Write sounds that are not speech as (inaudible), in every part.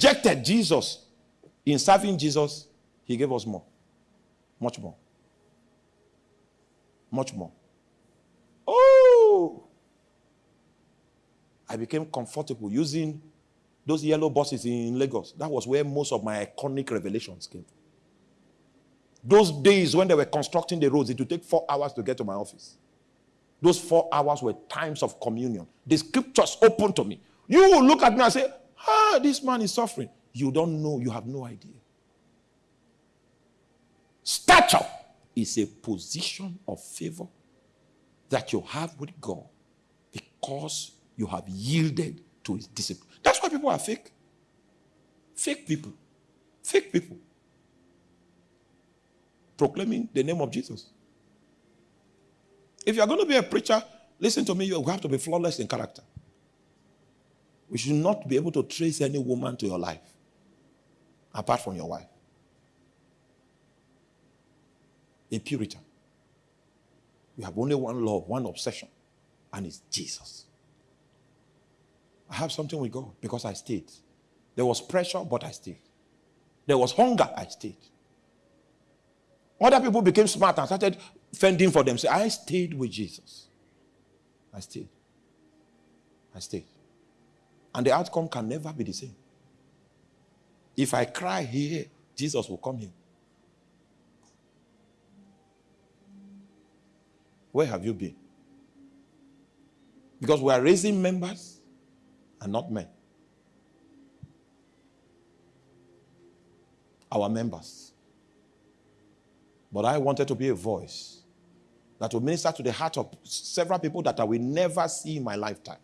rejected Jesus, in serving Jesus, he gave us more. Much more. Much more. Oh! I became comfortable using those yellow buses in Lagos. That was where most of my iconic revelations came. Those days when they were constructing the roads, it would take four hours to get to my office. Those four hours were times of communion. The scriptures open to me. You will look at me and say, Ah, this man is suffering. You don't know, you have no idea. Stature is a position of favor that you have with God because you have yielded to his discipline. That's why people are fake. Fake people. Fake people. Proclaiming the name of Jesus. If you're going to be a preacher, listen to me, you have to be flawless in character. We should not be able to trace any woman to your life apart from your wife. A Puritan. You have only one love, one obsession, and it's Jesus. I have something with God because I stayed. There was pressure, but I stayed. There was hunger, I stayed. Other people became smart and started fending for themselves. I stayed with Jesus. I stayed. I stayed. And the outcome can never be the same. If I cry here, Jesus will come here. Where have you been? Because we are raising members and not men. Our members. But I wanted to be a voice that will minister to the heart of several people that I will never see in my lifetime.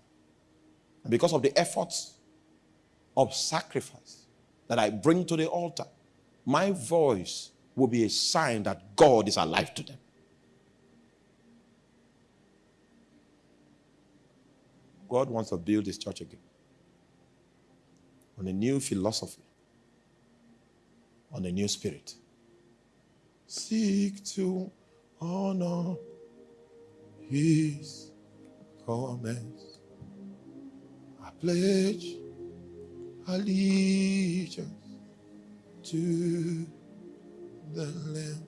Because of the efforts of sacrifice that I bring to the altar, my voice will be a sign that God is alive to them. God wants to build his church again on a new philosophy, on a new spirit. Seek to honor his comments. Pledge allegiance to the Lamb.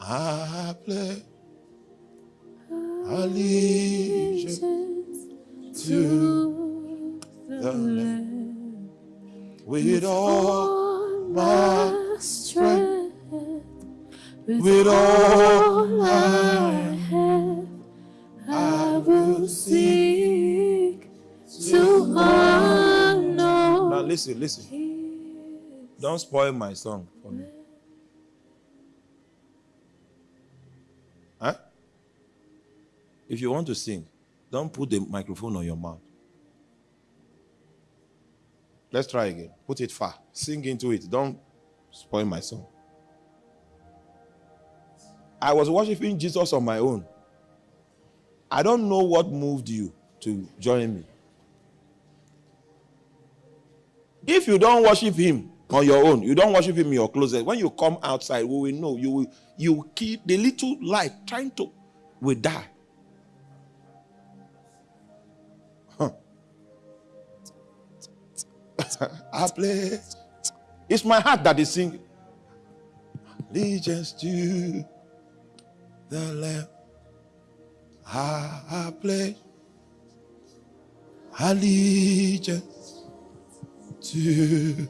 I pledge allegiance to the Lamb with all my strength, with all I have, I will seek to honor. Now listen, listen. Don't spoil my song for me. Huh? If you want to sing, don't put the microphone on your mouth. Let's try again. Put it far. Sing into it. Don't spoil my song. I was worshiping Jesus on my own. I don't know what moved you to join me. If you don't worship him on your own, you don't worship him in your closet. When you come outside, we will know you will you keep the little light trying to will die. I play. (laughs) It's my heart that is singing. Allegiance to the Lamb. I play. Allegiance to